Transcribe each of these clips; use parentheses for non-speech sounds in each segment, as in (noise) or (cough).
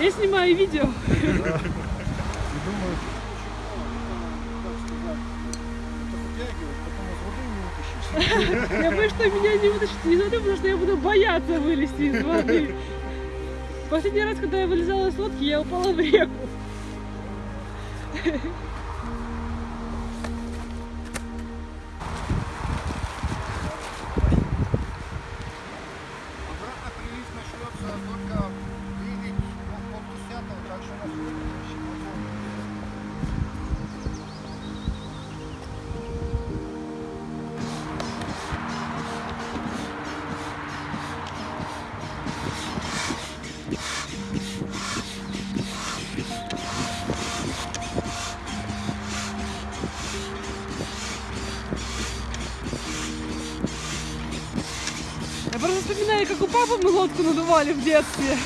Я снимаю видео. Я боюсь, что меня не вытащат из воды, потому что я буду бояться вылезти из воды. Последний раз, когда я вылезала из лодки, я упала в реку. Как у папы мы лодку надували в детстве.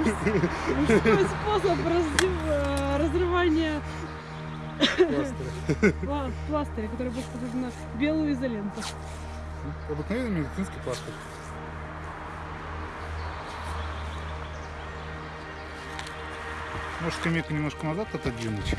Мужской способ разрывания пла- пластыря, который был похож на белую изоленту. Обыкновенный медицинский пластырь. Может скамейку немножко назад отодвинуть?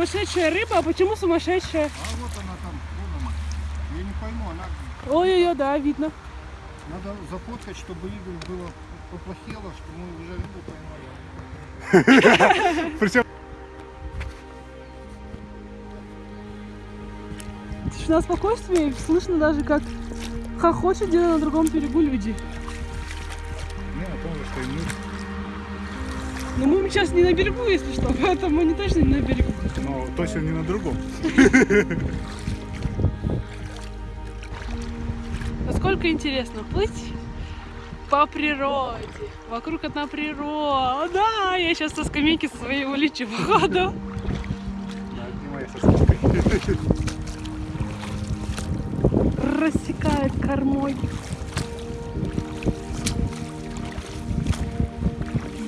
Сумасшедшая рыба, а почему сумасшедшая? А вот она там, вон она. Я не пойму, она Ой-ой-ой, да, видно. надо зафоткать, чтобы Игорь было поплохело, что мы уже рыбу поймали. Причем Тишина спокойствие, слышно даже, как хохочут где-то на другом берегу люди. Ну, о том что и мы. Но мы сейчас не на берегу, если что, (laughs) поэтому мы не точно не на берегу. Но точно не на другом. (laughs) Насколько интересно плыть по природе. Вокруг одна природа. Да, я сейчас со скамейки своей улечу, походу. Соседка. (laughs) Рассекает кормой.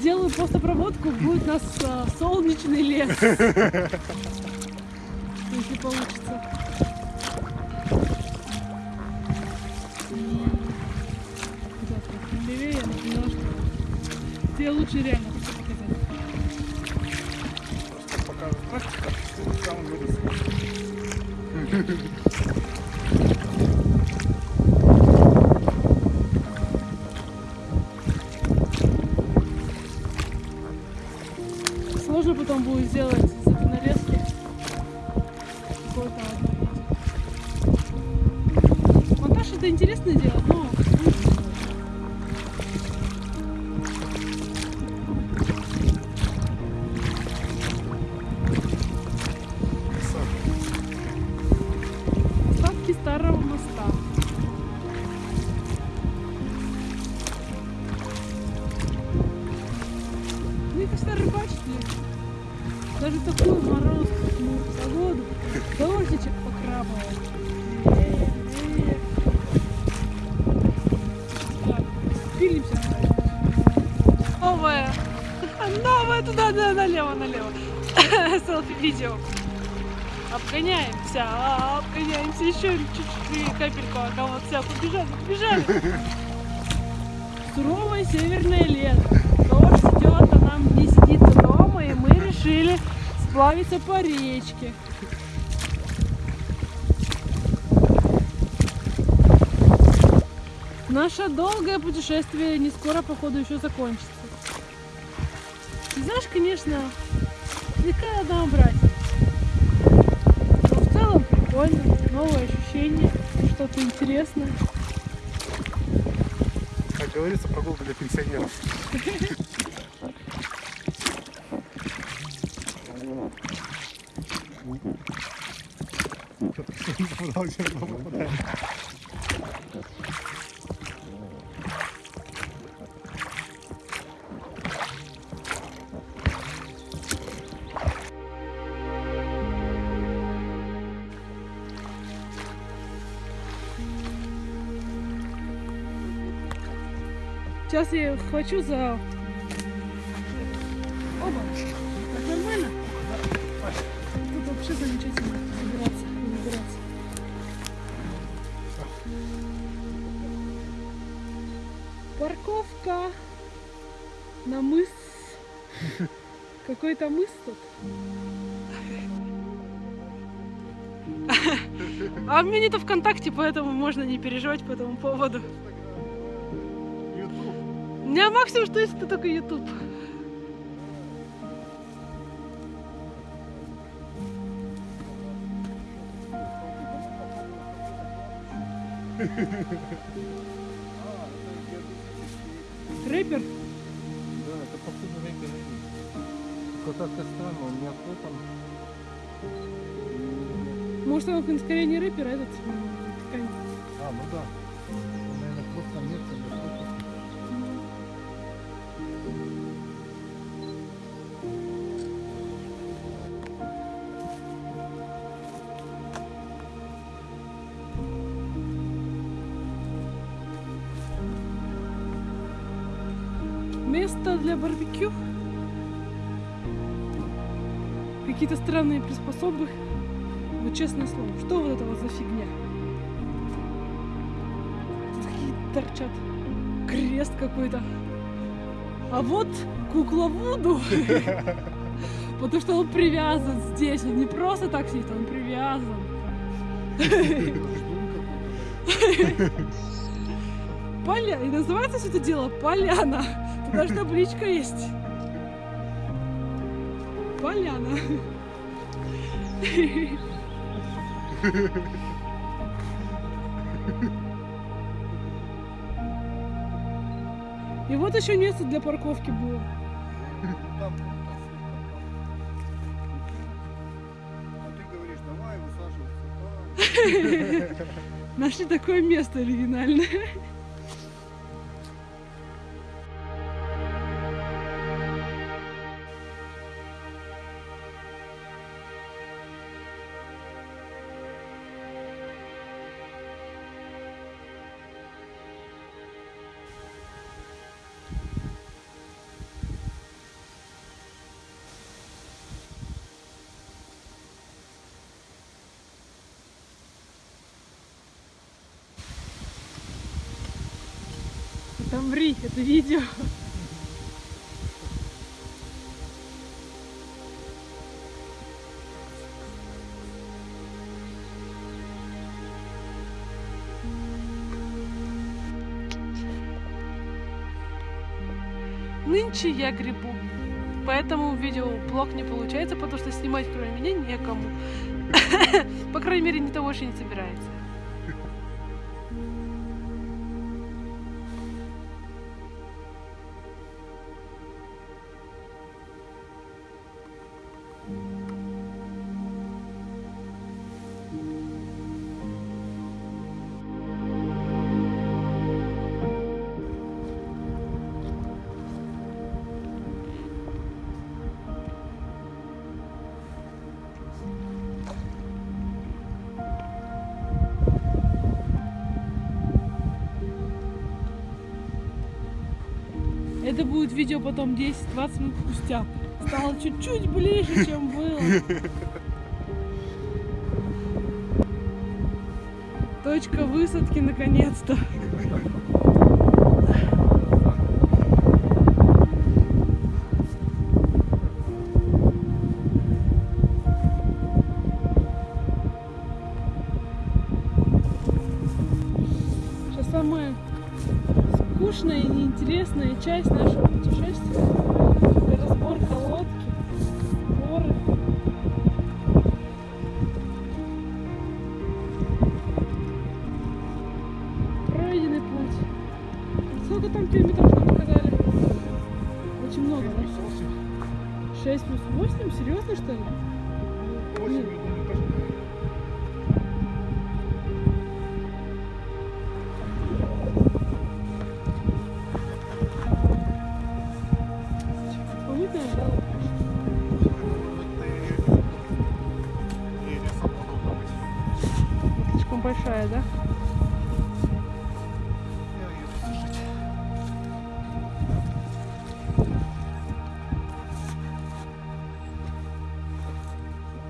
Сделаю просто проводку, будет у нас а, солнечный лес. (laughs) Если получится. Левее, я поняла, что тебе лучше реально показать. Пока практика, он вырос. bambuzelas. Новая. Новая туда, да, налево, налево. (laughs) Селфи-видео. Обгоняемся, обгоняемся еще чуть-чуть, капельку, а кого все, побежали, побежали. Суровое северное лето. Дождь идет, а нам не сидится дома, и мы решили сплавиться по речке. Наше долгое путешествие не скоро, походу, еще закончится. Знаешь, конечно, слегка однообразие. Но в целом прикольно, новые ощущения, что-то интересное. Как говорится, прогулка для пенсионеров. (laughs) (laughs) Сейчас я хвачу за... Оба. Так нормально? Тут вообще замечательно собираться и выбираться. Парковка на мыс. Какой-то мыс тут. А у меня нету ВКонтакте, поэтому можно не переживать по этому поводу. Меня максимум, что есть, это только YouTube. Рэпер? Да, это походу рэпер. Какой-то странно, он не открытым. Может, он скорее не рэпер, а этот ткань. А, ну да. Место для барбекю. Какие-то странные приспособы. Вот честное слово, что вот это вот за фигня? Тут какие-то торчат. Крест какой-то. А вот кукла Вуду. (laughs) Потому что он привязан здесь. Он не просто так сидит, он привязан. (laughs) Поля... И называется все это дело Поляна. Даже табличка есть. Поляна. И вот еще место для парковки было. А ты говоришь, давай высаживаться. Нашли такое место оригинальное. Там ври, это видео. Нынче я грибу. Поэтому видеоблог не получается, потому что снимать кроме меня некому. (laughs) По крайней мере, никто больше не собирается. Это будет видео потом 10-20 минут спустя. Стало чуть-чуть ближе, чем было. (laughs) Точка высадки наконец-то. Часть нашего путешествия.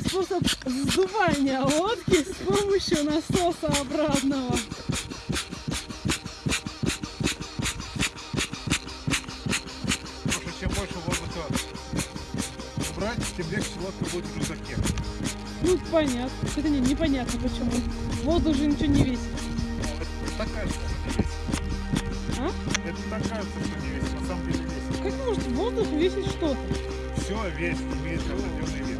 Новый способ сдувания лодки с помощью насоса обратного. Потому что чем больше воздуха брать, тем легче лодка будет в рюкзаке. Ну, понятно. Это не, непонятно почему. Воздух же ничего не весит. Это так кажется, что не весит. А? Это так кажется, что не весит, на самом деле весит. Как может воздух весить что-то? Все весит, имеет определенный вес.